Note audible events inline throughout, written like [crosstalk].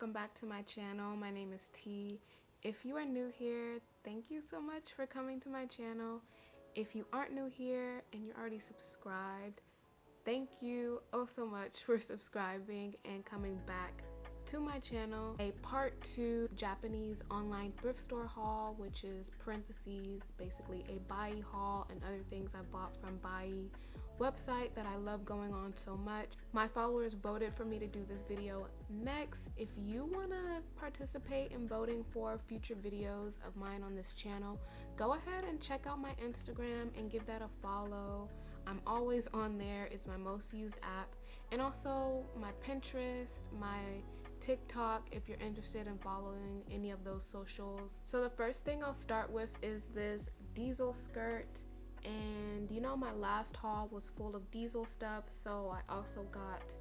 welcome back to my channel. My name is T. If you are new here thank you so much for coming to my channel. If you aren't new here and you're already subscribed thank you oh so much [laughs] for subscribing and coming back to my channel. A part two Japanese online thrift store haul which is parentheses basically a Buyee haul and other things I bought from Buyee website that I love going on so much. My followers voted for me to do this video next. If you want to participate in voting for future videos of mine on this channel, go ahead and check out my Instagram and give that a follow. I'm always on there. It's my most used app. And also my Pinterest, my TikTok if you're interested in following any of those socials. So the first thing I'll start with is this diesel skirt and you know my last haul was full of diesel stuff so I also got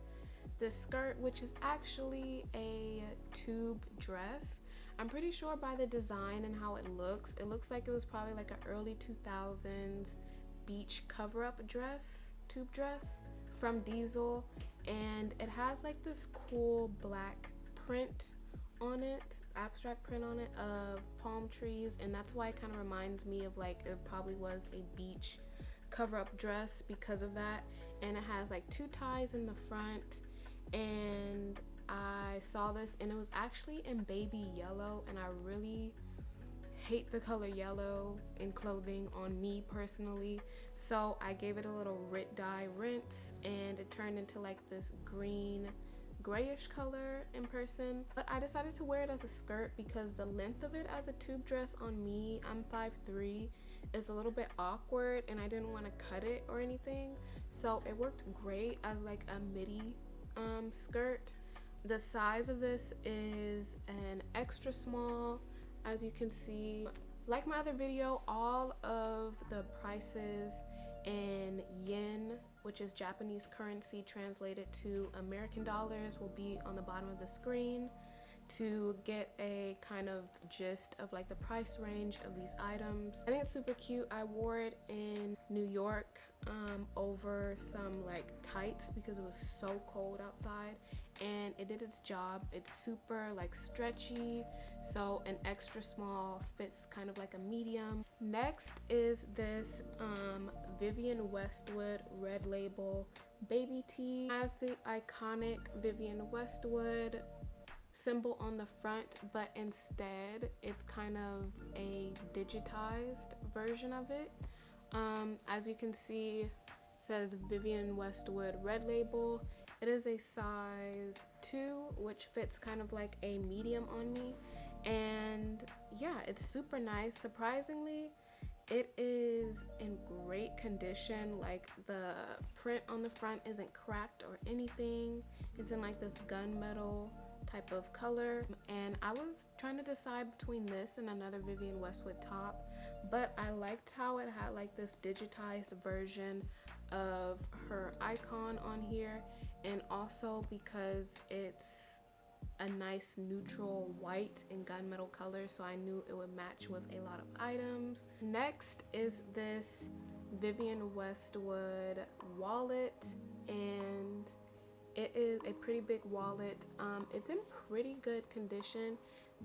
this skirt which is actually a tube dress. I'm pretty sure by the design and how it looks it looks like it was probably like an early 2000s beach cover-up dress tube dress from Diesel. And it has like this cool black print on it abstract print on it of palm trees and that's why it kind of reminds me of like it probably was a beach cover-up dress because of that. And it has like two ties in the front and I saw this and it was actually in baby yellow and I really hate the color yellow in clothing on me personally. So I gave it a little Rit dye rinse and it turned into like this green grayish color in person but I decided to wear it as a skirt because the length of it as a tube dress on me I'm 5'3 is a little bit awkward and I didn't want to cut it or anything. So it worked great as like a midi um, skirt. The size of this is an extra small as you can see. Like my other video all of the prices in yen which is Japanese currency translated to American dollars will be on the bottom of the screen to get a kind of gist of like the price range of these items. I think it's super cute. I wore it in New York um, over some like tights because it was so cold outside and it did its job. It's super like stretchy so an extra small fits kind of like a medium. Next is this um, Vivienne Westwood red label baby tee. Has the iconic Vivienne Westwood symbol on the front but instead it's kind of a digitized version of it. Um, as you can see says Vivienne Westwood red label. It is a size 2 which fits kind of like a medium on me. And yeah it's super nice. Surprisingly it is in great condition like the print on the front isn't cracked or anything. It's in like this gunmetal type of color. And I was trying to decide between this and another Vivienne Westwood top but I liked how it had like this digitized version of her icon on here. And also because it's a nice neutral white and gunmetal color so I knew it would match with a lot of items. Next is this Vivienne Westwood wallet and it is a pretty big wallet um, it's in pretty good condition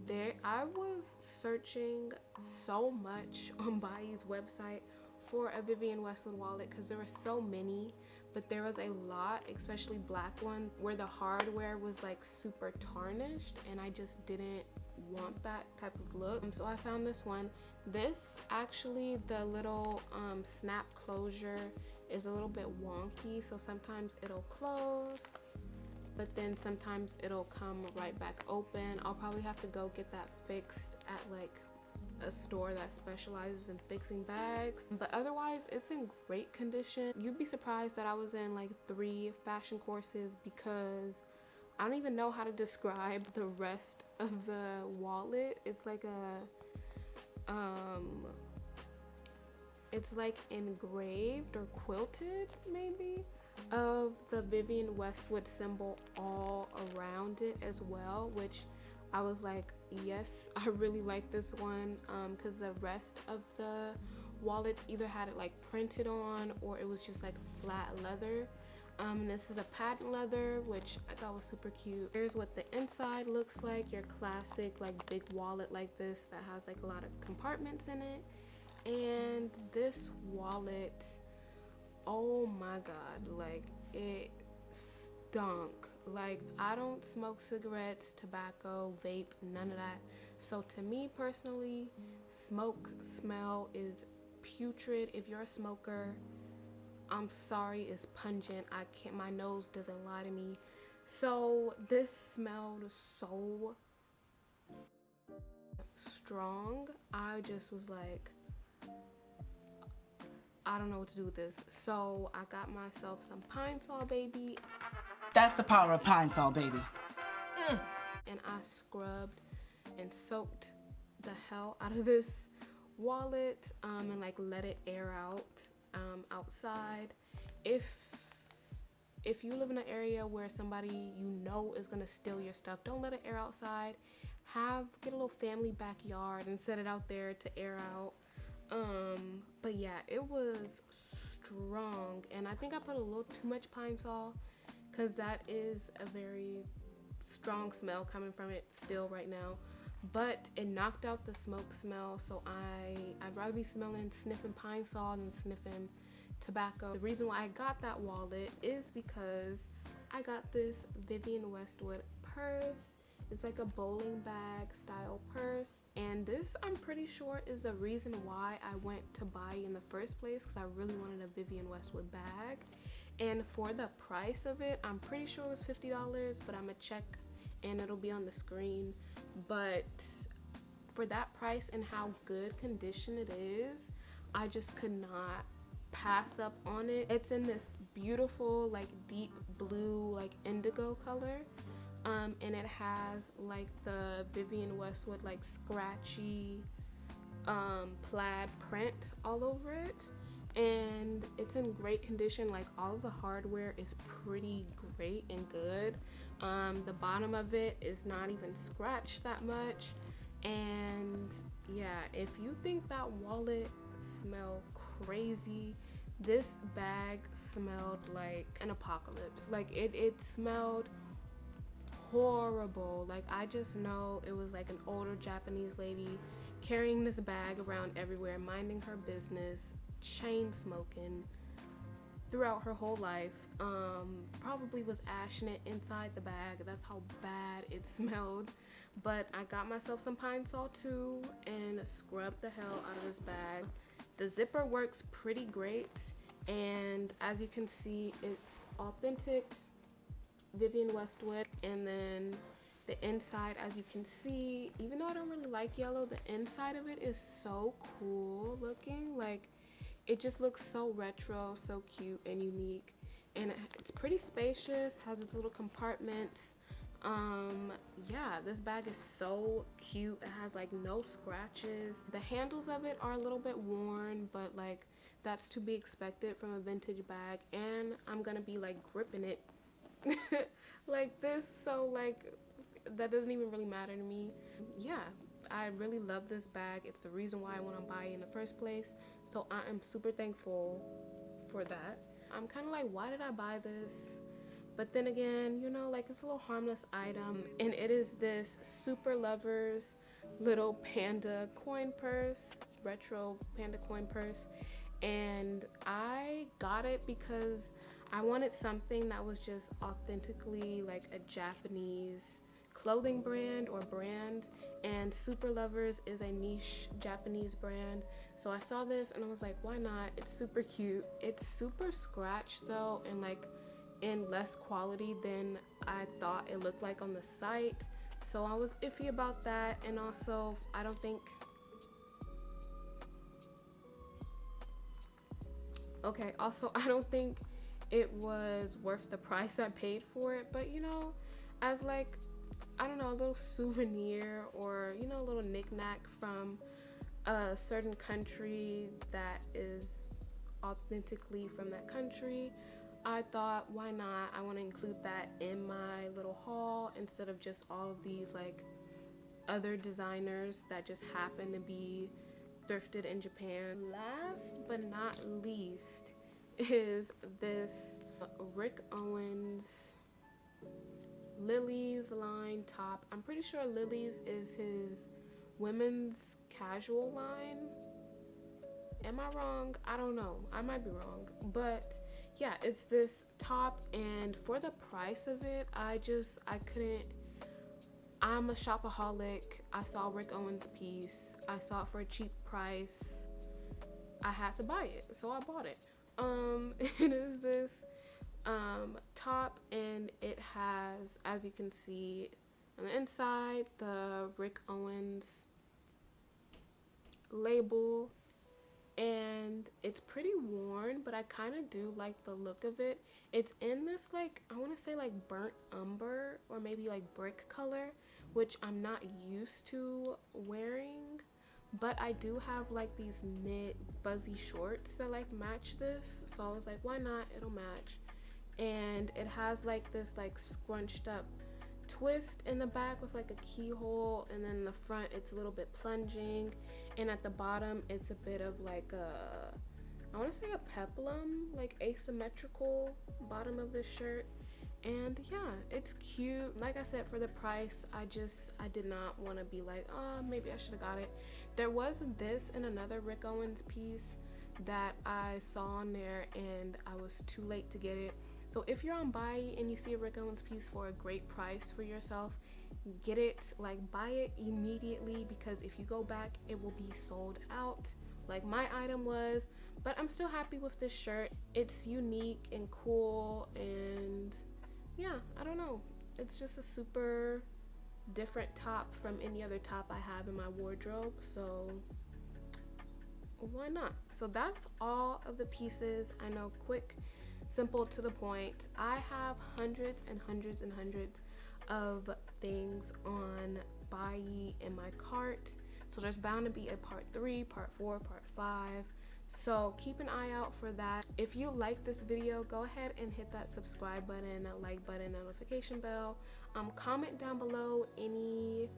there i was searching so much [laughs] on Buyee's website for a Vivienne Westwood wallet because there were so many but there was a lot especially black one where the hardware was like super tarnished and I just didn't want that type of look. Um, so I found this one. This actually the little um, snap closure is a little bit wonky so sometimes it'll close but then sometimes it'll come right back open. I'll probably have to go get that fixed at like a store that specializes in fixing bags but otherwise it's in great condition. You'd be surprised that I was in like three fashion courses because I don't even know how to describe the rest of the wallet. It's like a um it's like engraved or quilted maybe of the Vivienne Westwood symbol all around it as well which I was like yes [laughs] I really like this one because um, the rest of the wallets either had it like printed on or it was just like flat leather Um, this is a patent leather, which I thought was super cute. Here's what the inside looks like. Your classic like big wallet like this that has like a lot of compartments in it. And this wallet, oh my god, like it stunk. Like I don't smoke cigarettes, tobacco, vape, none of that. So to me personally, smoke smell is putrid. If you're a smoker, I'm sorry, it's pungent. I can't, my nose doesn't lie to me. So this smelled so strong. I just was like, I don't know what to do with this. So I got myself some Pine-Sol, baby. That's the power of Pine-Sol, baby. Mm. And I scrubbed and soaked the hell out of this wallet um, and like let it air out um, outside. If if you live in an area where somebody you know is gonna steal your stuff, don't let it air outside. Have get a little family backyard and set it out there to air out. Um, but yeah, it was strong, and I think I put a little too much Pine-Sol because that is a very strong smell coming from it still right now. But it knocked out the smoke smell so I I'd rather be smelling sniffing Pine-Sol than sniffing tobacco. The reason why I got that wallet is because I got this Vivienne Westwood purse. It's like a bowling bag style purse. And this I'm pretty sure is the reason why I went to buy in the first place because I really wanted a Vivienne Westwood bag and for the price of it I'm pretty sure it was $50 but I'm gonna check and it'll be on the screen. But for that price and how good condition it is I just could not pass up on it. It's in this beautiful like deep blue like indigo color. Um, and it has like the Vivienne Westwood like scratchy um, plaid print all over it and it's in great condition like all of the hardware is pretty great and good. Um, the bottom of it is not even scratched that much. And yeah if you think that wallet smelled crazy this bag smelled like an apocalypse. Like it it smelled horrible. Like i just know it was like an older japanese lady carrying this bag around everywhere minding her business chain smoking throughout her whole life um, probably was ashing it inside the bag. That's how bad it [laughs] smelled. But I got myself some Pine-Sol too and scrubbed the hell out of this bag. The zipper works pretty great and as you can see it's authentic Vivienne Westwood. And then the inside as you can see even though I don't really like yellow the inside of it is so cool looking. Like it just looks so retro so cute and unique. And it's pretty spacious has its little compartments. Um yeah this bag is so cute. It has like no scratches. The handles of it are a little bit worn but like that's to be expected from a vintage bag. And i'm gonna be like gripping it [laughs] like this. So like that doesn't even really matter to me. Yeah i really love this bag. It's the reason why i want to buy it in the first place. So i am super thankful for that. I'm kind of like why did i buy this? But then again you know like it's a little harmless item and it is this super lovers little panda coin purse retro panda coin purse. And i got it because i wanted something that was just authentically like a japanese clothing brand or brand and super lovers is a niche japanese brand. So i saw this and i was like why not? It's super cute. It's super scratched though and like in less quality than i thought it looked like on the site. So i was iffy about that and also i don't think okay also [laughs] i don't think it was worth the price i paid for it but you know as like i don't know a little souvenir or you know a little knickknack from a certain country that is authentically from that country. I thought why not? I want to include that in my little haul instead of just all of these like other designers that just happen to be thrifted in Japan. Last but not least is this Rick Owens Lilies line top. I'm pretty sure Lilies is his women's casual line. Am I wrong? I don't know. I might be wrong. But yeah, it's this top and for the price of it, I just I couldn't I'm a shopaholic. I saw Rick Owens piece. I saw it for a cheap price. I had to buy it, so I bought it. Um, [laughs] it is this um, top and it has, as you can see on the inside, the Rick Owens label and it's pretty worn but I kind of do like the look of it. It's in this like, I want to say like burnt umber or maybe like brick color which I'm not used to wearing but I do have like these knit fuzzy shorts that like match this so I was like why not it'll match and it has like this like scrunched up twist in the back with like a keyhole and then in the front it's a little bit plunging and at the bottom it's a bit of like a I want to say a peplum like asymmetrical bottom of this shirt. And yeah it's cute. Like I said for the price I just I did not want to be like oh maybe I should have got it. There was this and another Rick Owens piece that I saw on there and I was too late to get it so if you're on Buyee and you see a Rick Owens piece for a great price for yourself, get it, like buy it immediately because if you go back, it will be sold out like my item was. But I'm still happy with this shirt. It's unique and cool and yeah, I don't know. It's just a super different top from any other top I have in my wardrobe. So why not? So that's all of the pieces. I know quick simple to the point. I have hundreds and hundreds and hundreds of things on Buyee in my cart. So there's bound to be a part three, part four, part five. So keep an eye out for that. If you like this video, go ahead and hit that subscribe button, that like button, notification bell. Um, comment down below any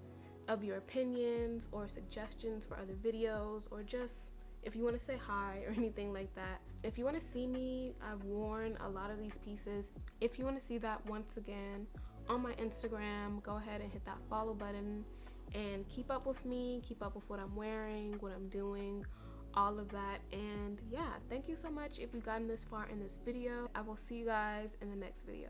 of your opinions or suggestions for other videos or just if you want to say hi or [laughs] anything like that. If you want to see me, I've worn a lot of these pieces. If you want to see that once again on my Instagram, go ahead and hit that follow button and keep up with me, keep up with what I'm wearing, what I'm doing, all of that. And yeah, thank you so much if you've gotten this far in this video. I will see you guys in the next video.